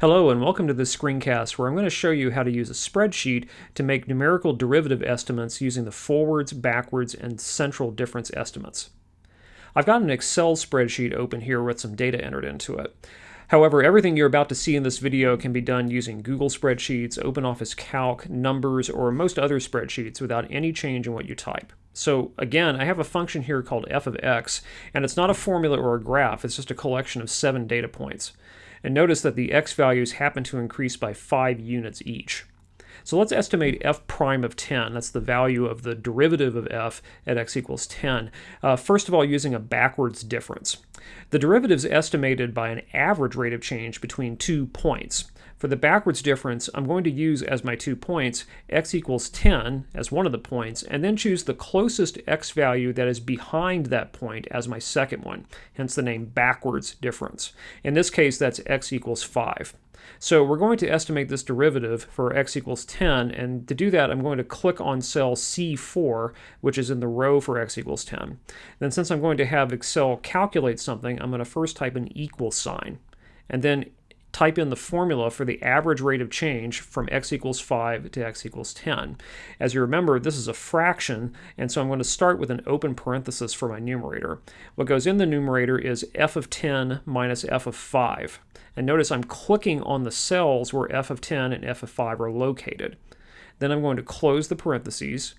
Hello and welcome to this screencast where I'm going to show you how to use a spreadsheet to make numerical derivative estimates using the forwards, backwards, and central difference estimates. I've got an Excel spreadsheet open here with some data entered into it. However, everything you're about to see in this video can be done using Google Spreadsheets, OpenOffice Calc, Numbers, or most other spreadsheets without any change in what you type. So again, I have a function here called f of x, and it's not a formula or a graph, it's just a collection of seven data points. And notice that the x values happen to increase by 5 units each. So let's estimate f prime of 10. That's the value of the derivative of f at x equals 10. Uh, first of all, using a backwards difference. The derivative is estimated by an average rate of change between two points. For the backwards difference, I'm going to use as my two points x equals 10 as one of the points, and then choose the closest x value that is behind that point as my second one, hence the name backwards difference. In this case, that's x equals 5. So we're going to estimate this derivative for x equals 10, and to do that I'm going to click on cell C4, which is in the row for x equals 10. Then since I'm going to have Excel calculate something, I'm going to first type an equal sign. And then type in the formula for the average rate of change from x equals 5 to x equals 10. As you remember, this is a fraction, and so I'm going to start with an open parenthesis for my numerator. What goes in the numerator is f of 10 minus f of 5. And notice I'm clicking on the cells where f of 10 and f of 5 are located. Then I'm going to close the parentheses,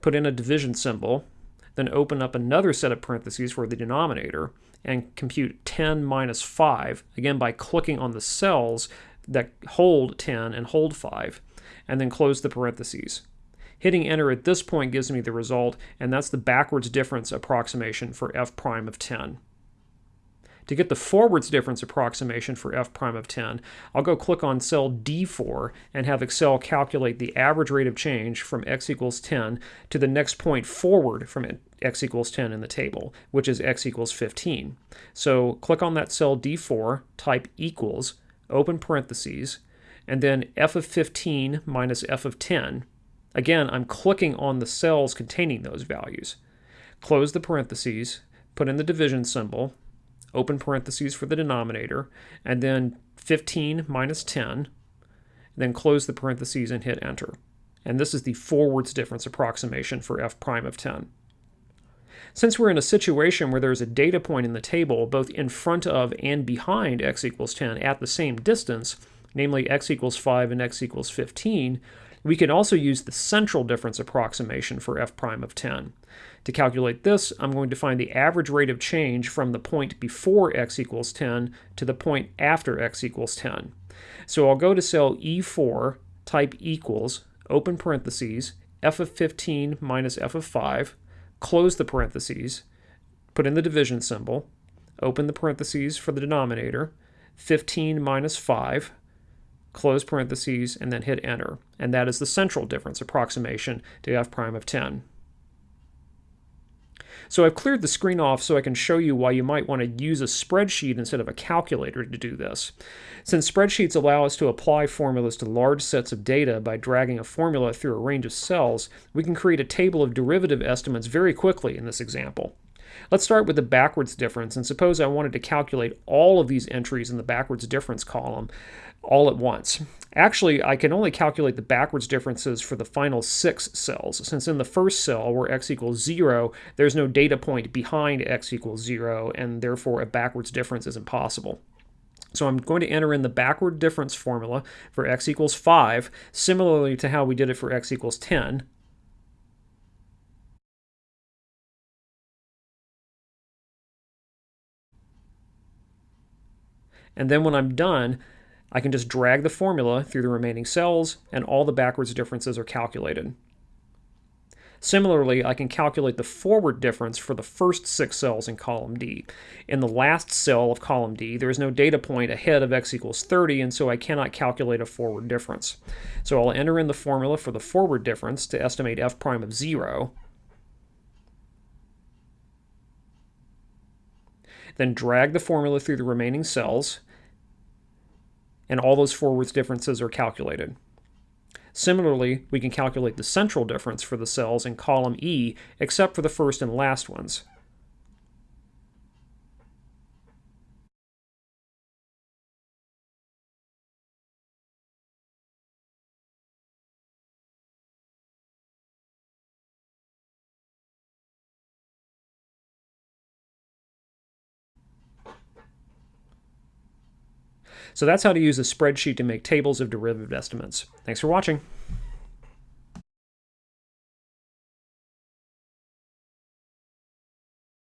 put in a division symbol, then open up another set of parentheses for the denominator, and compute 10 minus 5, again by clicking on the cells that hold 10 and hold 5, and then close the parentheses. Hitting enter at this point gives me the result, and that's the backwards difference approximation for f prime of 10. To get the forwards difference approximation for f prime of 10, I'll go click on cell D4 and have Excel calculate the average rate of change from x equals 10 to the next point forward from x equals 10 in the table, which is x equals 15. So click on that cell D4, type equals, open parentheses, and then f of 15 minus f of 10. Again, I'm clicking on the cells containing those values. Close the parentheses, put in the division symbol, open parentheses for the denominator, and then 15 minus 10, then close the parentheses and hit enter. And this is the forwards difference approximation for f prime of 10. Since we're in a situation where there's a data point in the table both in front of and behind x equals 10 at the same distance, namely x equals 5 and x equals 15, we can also use the central difference approximation for f prime of 10. To calculate this, I'm going to find the average rate of change from the point before x equals 10 to the point after x equals 10. So I'll go to cell E4, type equals, open parentheses, f of 15 minus f of 5, close the parentheses, put in the division symbol, open the parentheses for the denominator, 15 minus 5, close parentheses, and then hit enter. And that is the central difference approximation to f prime of 10. So I've cleared the screen off so I can show you why you might want to use a spreadsheet instead of a calculator to do this. Since spreadsheets allow us to apply formulas to large sets of data by dragging a formula through a range of cells, we can create a table of derivative estimates very quickly in this example. Let's start with the backwards difference, and suppose I wanted to calculate all of these entries in the backwards difference column all at once. Actually, I can only calculate the backwards differences for the final six cells, since in the first cell, where x equals 0, there's no data point behind x equals 0, and therefore a backwards difference is impossible. So I'm going to enter in the backward difference formula for x equals 5, similarly to how we did it for x equals 10. And then when I'm done, I can just drag the formula through the remaining cells and all the backwards differences are calculated. Similarly, I can calculate the forward difference for the first six cells in column D. In the last cell of column D, there is no data point ahead of x equals 30, and so I cannot calculate a forward difference. So I'll enter in the formula for the forward difference to estimate f prime of 0. Then drag the formula through the remaining cells and all those forwards differences are calculated. Similarly, we can calculate the central difference for the cells in column E, except for the first and last ones. So that's how to use a spreadsheet to make tables of derivative estimates. Thanks for watching.